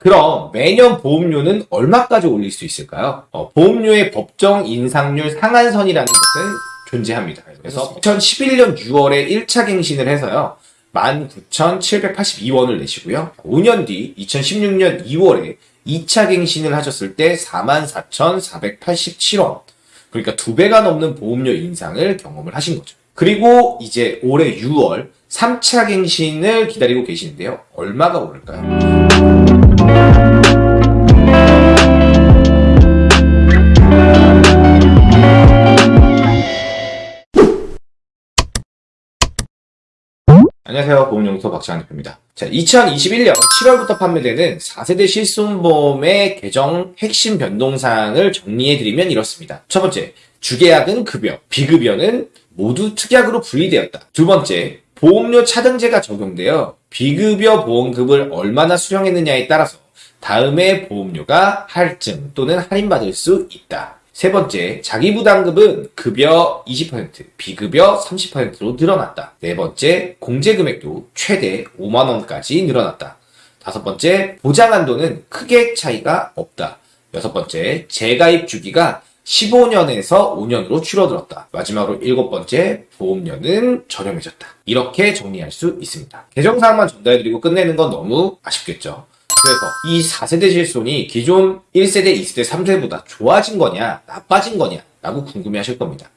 그럼 매년 보험료는 얼마까지 올릴 수 있을까요? 어, 보험료의 법정 인상률 상한선이라는 것은 존재합니다. 그래서 2011년 6월에 1차 갱신을 해서요. 19,782원을 내시고요. 5년 뒤 2016년 2월에 2차 갱신을 하셨을 때 44,487원. 그러니까 두 배가 넘는 보험료 인상을 경험을 하신 거죠. 그리고 이제 올해 6월 3차 갱신을 기다리고 계시는데요. 얼마가 오를까요? 안녕하세요. 보험연구소 박지환 대표입니다. 자, 2021년 7월부터 판매되는 4세대 실손보험의 개정 핵심 변동사항을 정리해드리면 이렇습니다. 첫 번째, 주계약은 급여, 비급여는 모두 특약으로 분리되었다. 두 번째, 보험료 차등제가 적용되어 비급여 보험급을 얼마나 수령했느냐에 따라서 다음에 보험료가 할증 또는 할인받을 수 있다. 세 번째, 자기부담급은 급여 20%, 비급여 30%로 늘어났다. 네 번째, 공제금액도 최대 5만원까지 늘어났다. 다섯 번째, 보장한도는 크게 차이가 없다. 여섯 번째, 재가입 주기가 15년에서 5년으로 줄어들었다. 마지막으로 일곱 번째, 보험료는 저렴해졌다. 이렇게 정리할 수 있습니다. 개정사항만 전달해드리고 끝내는 건 너무 아쉽겠죠. 그래서 이 4세대 실손이 기존 1세대, 2세대, 3세대보다 좋아진 거냐, 나빠진 거냐, 라고 궁금해 하실 겁니다.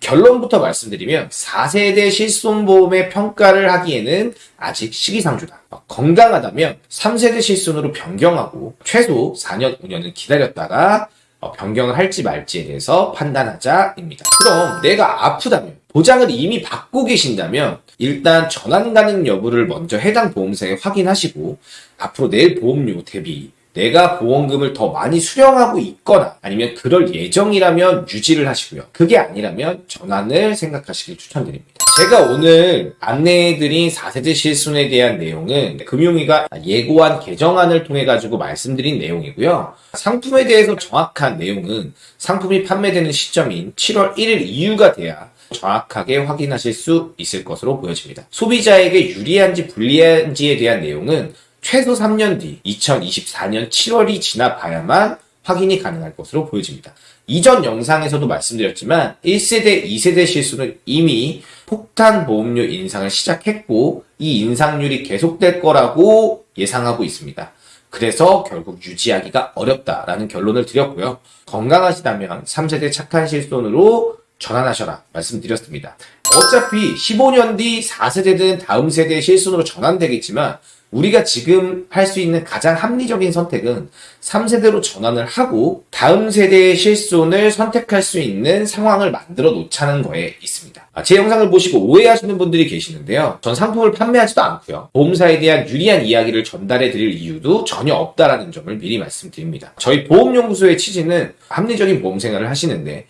결론부터 말씀드리면 4세대 실손보험의 평가를 하기에는 아직 시기상조다. 건강하다면 3세대 실손으로 변경하고 최소 4년, 5년은 기다렸다가 어, 변경을 할지 말지에 대해서 판단하자입니다. 그럼 내가 아프다면 보장을 이미 받고 계신다면 일단 전환 가능 여부를 먼저 해당 보험사에 확인하시고 앞으로 낼 보험료 대비 내가 보험금을 더 많이 수령하고 있거나 아니면 그럴 예정이라면 유지를 하시고요. 그게 아니라면 전환을 생각하시길 추천드립니다. 제가 오늘 안내해드린 4세대 실손에 대한 내용은 금융위가 예고한 개정안을 통해 가지고 말씀드린 내용이고요. 상품에 대해서 정확한 내용은 상품이 판매되는 시점인 7월 1일 이후가 돼야 정확하게 확인하실 수 있을 것으로 보여집니다. 소비자에게 유리한지 불리한지에 대한 내용은 최소 3년 뒤 2024년 7월이 지나 봐야만 확인이 가능할 것으로 보여집니다. 이전 영상에서도 말씀드렸지만 1세대, 2세대 실수는 이미 폭탄 보험료 인상을 시작했고 이 인상률이 계속될 거라고 예상하고 있습니다. 그래서 결국 유지하기가 어렵다라는 결론을 드렸고요. 건강하시다면 3세대 착한 실손으로 전환하셔라 말씀드렸습니다. 어차피 15년 뒤 4세대든 다음 세대의 실손으로 전환되겠지만 우리가 지금 할 수 있는 가장 합리적인 선택은 3세대로 전환을 하고 다음 세대의 실손을 선택할 수 있는 상황을 만들어 놓자는 거에 있습니다. 아, 제 영상을 보시고 오해하시는 분들이 계시는데요. 전 상품을 판매하지도 않고요. 보험사에 대한 유리한 이야기를 전달해 드릴 이유도 전혀 없다라는 점을 미리 말씀드립니다. 저희 보험연구소의 취지는 합리적인 보험 생활을 하시는데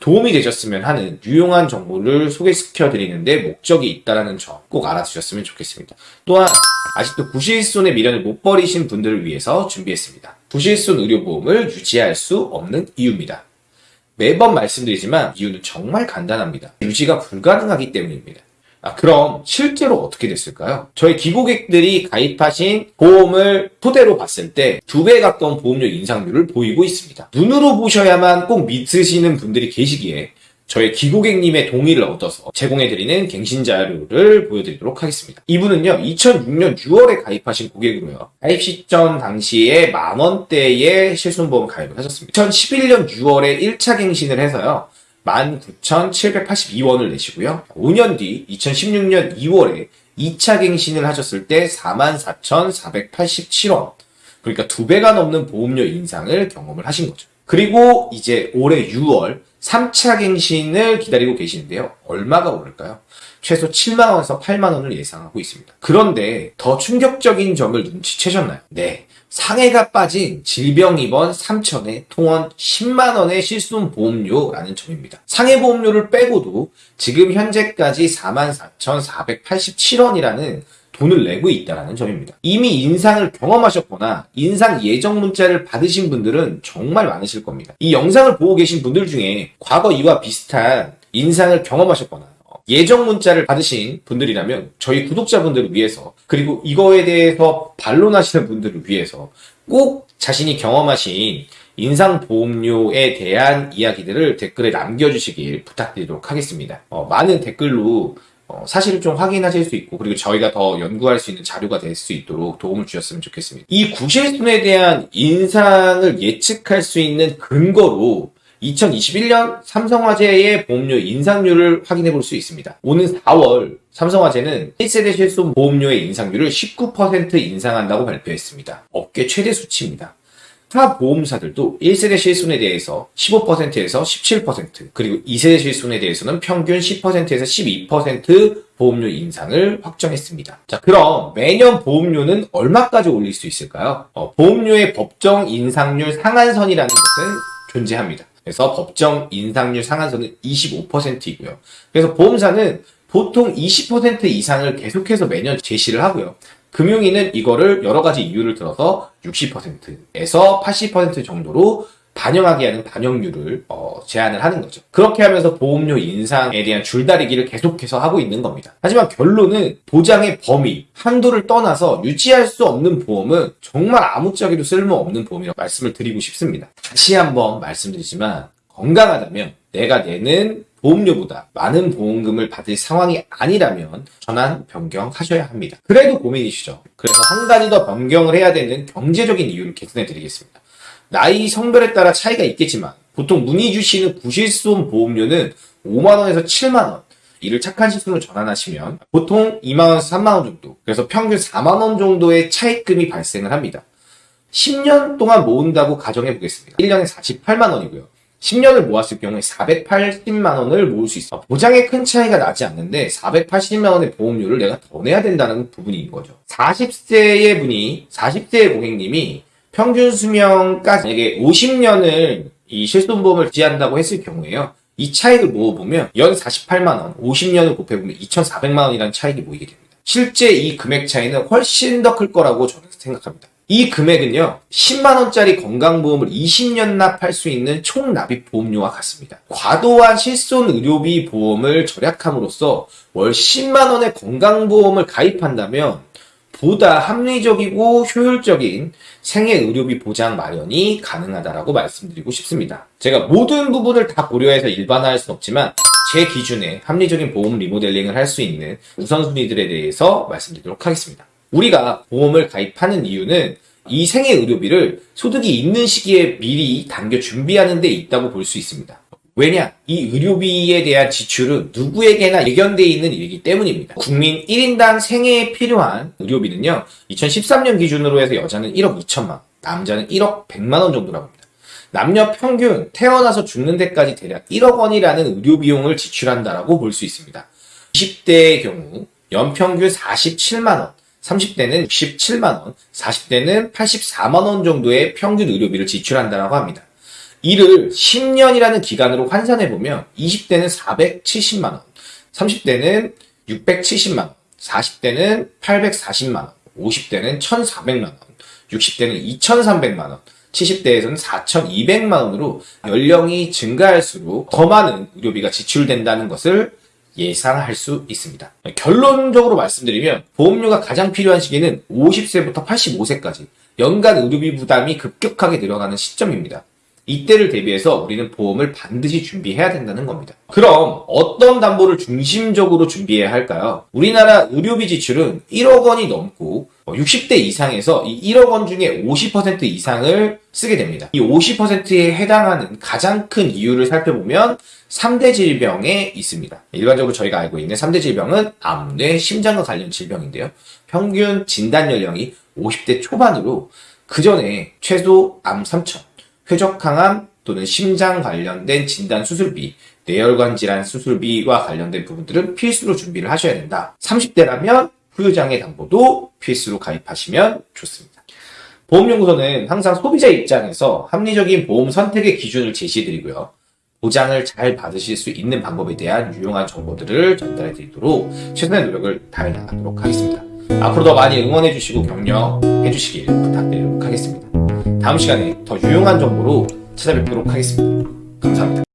도움이 되셨으면 하는 유용한 정보를 소개시켜 드리는데 목적이 있다는 점 꼭 알아주셨으면 좋겠습니다. 또한 아직도 구실손의 미련을 못 버리신 분들을 위해서 준비했습니다. 구실손 의료보험을 유지할 수 없는 이유입니다. 매번 말씀드리지만 이유는 정말 간단합니다. 유지가 불가능하기 때문입니다. 아, 그럼 실제로 어떻게 됐을까요? 저희 기고객들이 가입하신 보험을 토대로 봤을 때 두 배 가까운 보험료 인상률을 보이고 있습니다. 눈으로 보셔야만 꼭 믿으시는 분들이 계시기에 저희 기고객님의 동의를 얻어서 제공해드리는 갱신 자료를 보여드리도록 하겠습니다. 이분은요, 2006년 6월에 가입하신 고객으로요. 가입 시점 당시에 만원대의 실손보험 가입을 하셨습니다. 2011년 6월에 1차 갱신을 해서요. 19,782원을 내시고요. 5년 뒤 2016년 2월에 2차 갱신을 하셨을 때 44,487원. 그러니까 두 배가 넘는 보험료 인상을 경험을 하신 거죠. 그리고 이제 올해 6월 3차 갱신을 기다리고 계시는데요. 얼마가 오를까요? 최소 7만원에서 8만원을 예상하고 있습니다. 그런데 더 충격적인 점을 눈치채셨나요? 네. 상해가 빠진 질병 입원 3천에 통원 10만원의 실손 보험료라는 점입니다. 상해 보험료를 빼고도 지금 현재까지 44,487원이라는 돈을 내고 있다는 점입니다. 이미 인상을 경험하셨거나 인상 예정 문자를 받으신 분들은 정말 많으실 겁니다. 이 영상을 보고 계신 분들 중에 과거 이와 비슷한 인상을 경험하셨거나 예정 문자를 받으신 분들이라면 저희 구독자분들을 위해서 그리고 이거에 대해서 반론하시는 분들을 위해서 꼭 자신이 경험하신 인상보험료에 대한 이야기들을 댓글에 남겨주시길 부탁드리도록 하겠습니다. 어, 많은 댓글로 어, 사실을 좀 확인하실 수 있고 그리고 저희가 더 연구할 수 있는 자료가 될 수 있도록 도움을 주셨으면 좋겠습니다. 이 구실손에 대한 인상을 예측할 수 있는 근거로 2021년 삼성화재의 보험료 인상률을 확인해 볼 수 있습니다. 오는 4월 삼성화재는 1세대 실손 보험료의 인상률을 19% 인상한다고 발표했습니다. 업계 최대 수치입니다. 타 보험사들도 1세대 실손에 대해서 15%에서 17%, 그리고 2세대 실손에 대해서는 평균 10%에서 12% 보험료 인상을 확정했습니다. 자, 그럼 매년 보험료는 얼마까지 올릴 수 있을까요? 어, 보험료의 법정 인상률 상한선이라는 것은 존재합니다. 그래서 법정 인상률 상한선은 25%이고요. 그래서 보험사는 보통 20% 이상을 계속해서 매년 제시를 하고요. 금융위는 이거를 여러 가지 이유를 들어서 60%에서 80% 정도로 반영하게 하는 반영률을 어, 제한을 하는 거죠. 그렇게 하면서 보험료 인상에 대한 줄다리기를 계속해서 하고 있는 겁니다. 하지만 결론은 보장의 범위, 한도를 떠나서 유지할 수 없는 보험은 정말 아무짝에도 쓸모없는 보험이라고 말씀을 드리고 싶습니다. 다시 한번 말씀드리지만 건강하다면 내가 내는 보험료보다 많은 보험금을 받을 상황이 아니라면 전환 변경하셔야 합니다. 그래도 고민이시죠. 그래서 한 가지 더 변경을 해야 되는 경제적인 이유를 개선해 드리겠습니다. 나이 성별에 따라 차이가 있겠지만 보통 문의 주시는 구실손 보험료는 5만원에서 7만원 이를 착한 시스템으로 전환하시면 보통 2만원에서 3만원 정도 그래서 평균 4만원 정도의 차입금이 발생을 합니다. 10년 동안 모은다고 가정해 보겠습니다. 1년에 48만원이고요. 10년을 모았을 경우에 480만 원을 모을 수 있어. 보장에 큰 차이가 나지 않는데 480만 원의 보험료를 내가 더 내야 된다는 부분인 거죠. 40세의 분이 40세의 고객님이 평균 수명까지 만약에 50년을 이 실손보험을 지한다고 했을 경우에요. 이 차익을 모아보면 연 48만 원, 50년을 곱해보면 2,400만 원이라는 차익이 모이게 됩니다. 실제 이 금액 차이는 훨씬 더 클 거라고 저는 생각합니다. 이 금액은요, 10만원짜리 건강보험을 20년 납할 수 있는 총 납입 보험료와 같습니다. 과도한 실손 의료비 보험을 절약함으로써 월 10만원의 건강보험을 가입한다면 보다 합리적이고 효율적인 생애 의료비 보장 마련이 가능하다라고 말씀드리고 싶습니다. 제가 모든 부분을 다 고려해서 일반화할 수는 없지만 제 기준에 합리적인 보험 리모델링을 할 수 있는 우선순위들에 대해서 말씀드리도록 하겠습니다. 우리가 보험을 가입하는 이유는 이 생애 의료비를 소득이 있는 시기에 미리 당겨 준비하는 데 있다고 볼 수 있습니다. 왜냐? 이 의료비에 대한 지출은 누구에게나 예견되어 있는 일이기 때문입니다. 국민 1인당 생애에 필요한 의료비는요, 2013년 기준으로 해서 여자는 1억 2천만 원, 남자는 1억 100만 원 정도라고 합니다. 남녀 평균 태어나서 죽는 데까지 대략 1억 원이라는 의료 비용을 지출한다라고 볼 수 있습니다. 20대의 경우 연평균 47만 원, 30대는 67만 원, 40대는 84만 원 정도의 평균 의료비를 지출한다라고 합니다. 이를 10년이라는 기간으로 환산해 보면 20대는 470만 원, 30대는 670만 원, 40대는 840만 원, 50대는 1,400만 원, 60대는 2,300만 원, 70대에서는 4,200만 원으로 연령이 증가할수록 더 많은 의료비가 지출된다는 것을 예상할 수 있습니다. 결론적으로 말씀드리면 보험료가 가장 필요한 시기는 50세부터 85세까지 연간 의료비 부담이 급격하게 늘어나는 시점입니다. 이때를 대비해서 우리는 보험을 반드시 준비해야 된다는 겁니다. 그럼 어떤 담보를 중심적으로 준비해야 할까요? 우리나라 의료비 지출은 1억 원이 넘고 60대 이상에서 이 1억 원 중에 50% 이상을 쓰게 됩니다. 이 50%에 해당하는 가장 큰 이유를 살펴보면 3대 질병에 있습니다. 일반적으로 저희가 알고 있는 3대 질병은 암, 뇌, 심장과 관련 질병인데요. 평균 진단 연령이 50대 초반으로 그 전에 최소 암 3천, 쾌적항암 또는 심장 관련된 진단 수술비, 뇌혈관 질환 수술비와 관련된 부분들은 필수로 준비를 하셔야 된다. 30대라면 후유장애 담보도 필수로 가입하시면 좋습니다. 보험연구소는 항상 소비자 입장에서 합리적인 보험 선택의 기준을 제시해드리고요. 보장을 잘 받으실 수 있는 방법에 대한 유용한 정보들을 전달해 드리도록 최선의 노력을 다해 나가도록 하겠습니다. 앞으로 더 많이 응원해 주시고 격려해 주시길 부탁드리도록 하겠습니다. 다음 시간에 더 유용한 정보로 찾아뵙도록 하겠습니다. 감사합니다.